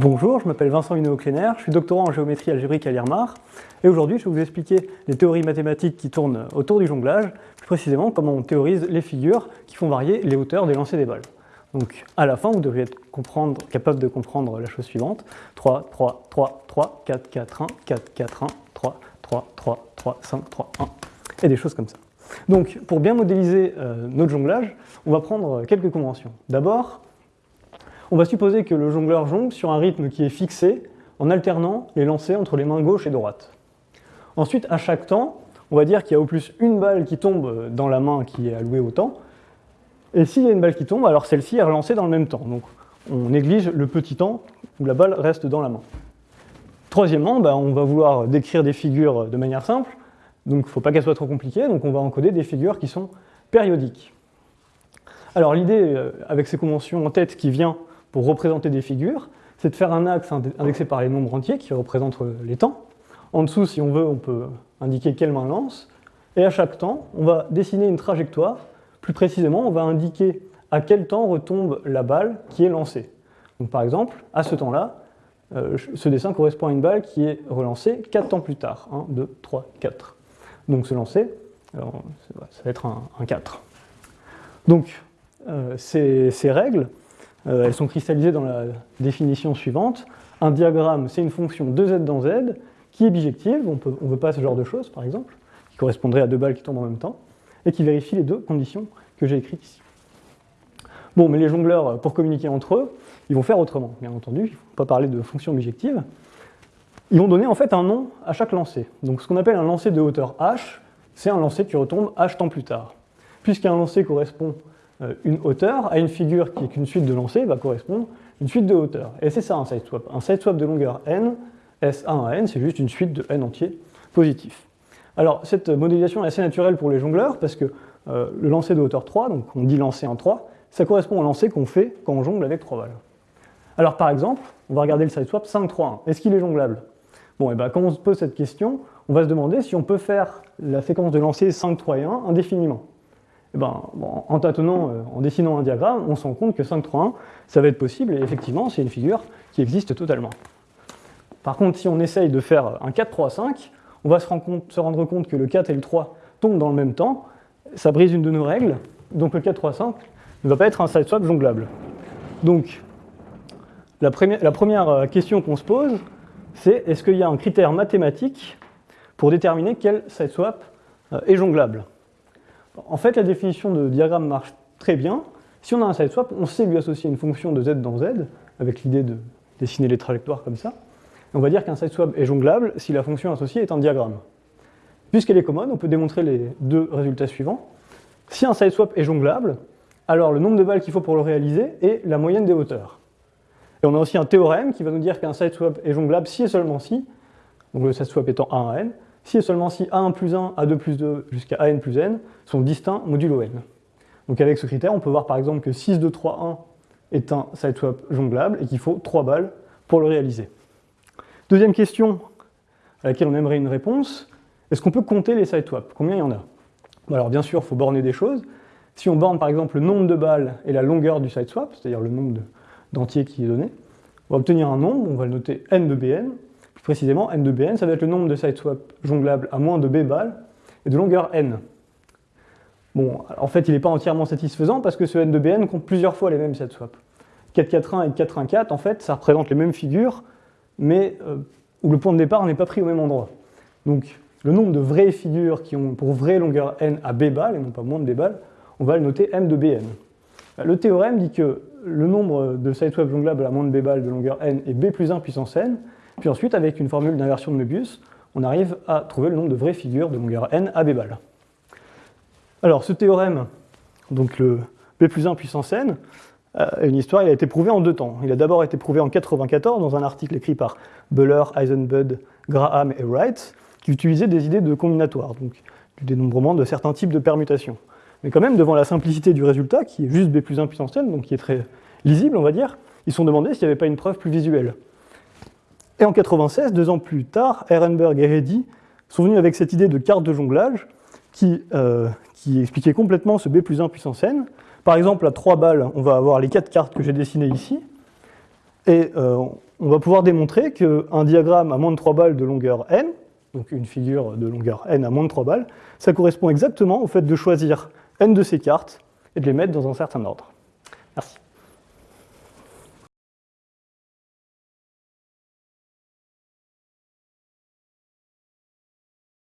Bonjour, je m'appelle Vincent Huneau-Kleiner, je suis doctorant en géométrie algébrique à l'IRMAR, et aujourd'hui je vais vous expliquer les théories mathématiques qui tournent autour du jonglage, plus précisément comment on théorise les figures qui font varier les hauteurs des lancers des balles. Donc à la fin, vous devriez être capable de comprendre la chose suivante. 3, 3, 3, 3, 4, 4, 1, 4, 4, 1, 3, 3, 3, 3, 5, 3, 1, et des choses comme ça. Donc pour bien modéliser euh, notre jonglage, on va prendre quelques conventions. D'abord, on va supposer que le jongleur jongle sur un rythme qui est fixé en alternant les lancers entre les mains gauche et droite. Ensuite, à chaque temps, on va dire qu'il y a au plus une balle qui tombe dans la main qui est allouée au temps, et s'il y a une balle qui tombe, alors celle-ci est relancée dans le même temps. Donc on néglige le petit temps où la balle reste dans la main. Troisièmement, bah, on va vouloir décrire des figures de manière simple, donc il ne faut pas qu'elles soient trop compliquées, donc on va encoder des figures qui sont périodiques. Alors l'idée, euh, avec ces conventions en tête qui vient pour représenter des figures, c'est de faire un axe indexé par les nombres entiers qui représentent les temps. En dessous, si on veut, on peut indiquer quelle main lance. Et à chaque temps, on va dessiner une trajectoire. Plus précisément, on va indiquer à quel temps retombe la balle qui est lancée. Donc par exemple, à ce temps-là, euh, ce dessin correspond à une balle qui est relancée 4 temps plus tard. 1, 2, 3, 4. Donc ce lancer, ça va être un, 4. Donc euh, ces règles, euh, elles sont cristallisées dans la définition suivante. Un diagramme, c'est une fonction de z dans z qui est bijective, on ne veut pas ce genre de choses par exemple, qui correspondrait à deux balles qui tombent en même temps, et qui vérifie les deux conditions que j'ai écrites ici. Bon, mais les jongleurs, pour communiquer entre eux, ils vont faire autrement, bien entendu, il ne faut pas parler de fonction bijective. Ils vont donner en fait un nom à chaque lancer. Donc ce qu'on appelle un lancer de hauteur h, c'est un lancer qui retombe h temps plus tard. Puisqu'un lancer correspond une hauteur à une figure qui est qu'une suite de lancers va correspondre une suite de hauteurs. Et c'est ça un sideswap. Un sideswap de longueur n, S1 à n, c'est juste une suite de n entier positif. Alors cette modélisation est assez naturelle pour les jongleurs parce que euh, le lancer de hauteur 3, donc on dit lancer en 3, ça correspond au lancer qu'on fait quand on jongle avec 3 balles. Alors par exemple, on va regarder le sideswap 5-3-1. Est-ce qu'il est jonglable? Bon, et bien quand on se pose cette question, on va se demander si on peut faire la séquence de lancer 5, 3 et 1 indéfiniment. Eh ben, en tâtonnant, euh, en dessinant un diagramme, on se rend compte que 5, 3, 1, ça va être possible, et effectivement, c'est une figure qui existe totalement. Par contre, si on essaye de faire un 4, 3, 5, on va se, rendre compte que le 4 et le 3 tombent dans le même temps, ça brise une de nos règles, donc le 4, 3, 5 ne va pas être un sideswap jonglable. Donc, la première euh, question qu'on se pose, c'est est-ce qu'il y a un critère mathématique pour déterminer quel sideswap euh, est jonglable? En fait, la définition de diagramme marche très bien. Si on a un sideswap, on sait lui associer une fonction de z dans z, avec l'idée de dessiner les trajectoires comme ça. on va dire qu'un sideswap est jonglable si la fonction associée est un diagramme. Puisqu'elle est commode, on peut démontrer les deux résultats suivants. Si un sideswap est jonglable, alors le nombre de balles qu'il faut pour le réaliser est la moyenne des hauteurs. Et on a aussi un théorème qui va nous dire qu'un sideswap est jonglable si et seulement si, donc le sideswap étant 1 à n, si et seulement si A1 plus 1, A2 plus 2 jusqu'à AN plus n sont distincts modulo n. Donc avec ce critère, on peut voir par exemple que 6, 2, 3, 1 est un sideswap jonglable et qu'il faut 3 balles pour le réaliser. Deuxième question à laquelle on aimerait une réponse, est-ce qu'on peut compter les sideswaps? Combien il y en a? Alors bien sûr, il faut borner des choses. Si on borne par exemple le nombre de balles et la longueur du sideswap, c'est-à-dire le nombre d'entiers qui est donné, on va obtenir un nombre, on va le noter n de bn, précisément, n de bn, ça va être le nombre de sideswaps jonglables à moins de b balles et de longueur n. Bon, en fait, il n'est pas entièrement satisfaisant parce que ce n de bn compte plusieurs fois les mêmes sideswaps. 441 et 414, en fait, ça représente les mêmes figures, mais euh, où le point de départ n'est pas pris au même endroit. Donc, le nombre de vraies figures qui ont pour vraie longueur n à b balles, et non pas moins de b balles, on va le noter m de bn. Le théorème dit que le nombre de sideswaps jonglables à moins de b balles de longueur n est b plus 1 puissance n, puis ensuite, avec une formule d'inversion de Möbius, on arrive à trouver le nombre de vraies figures de longueur n à b balles. Alors, ce théorème, donc le b plus 1 puissance n, a une histoire, il a été prouvé en deux temps. Il a d'abord été prouvé en 1994 dans un article écrit par Buller, Eisenbud, Graham et Wright, qui utilisait des idées de combinatoire, donc du dénombrement de certains types de permutations. Mais quand même, devant la simplicité du résultat, qui est juste b plus 1 puissance n, donc qui est très lisible, on va dire, ils se sont demandé s'il n'y avait pas une preuve plus visuelle. Et en 96, deux ans plus tard, Ehrenberg et Reddy sont venus avec cette idée de carte de jonglage qui, euh, expliquait complètement ce B plus 1 puissance n. Par exemple, à 3 balles, on va avoir les quatre cartes que j'ai dessinées ici. Et euh, on va pouvoir démontrer qu'un diagramme à moins de 3 balles de longueur n, donc une figure de longueur n à moins de 3 balles, ça correspond exactement au fait de choisir n de ces cartes et de les mettre dans un certain ordre. Merci.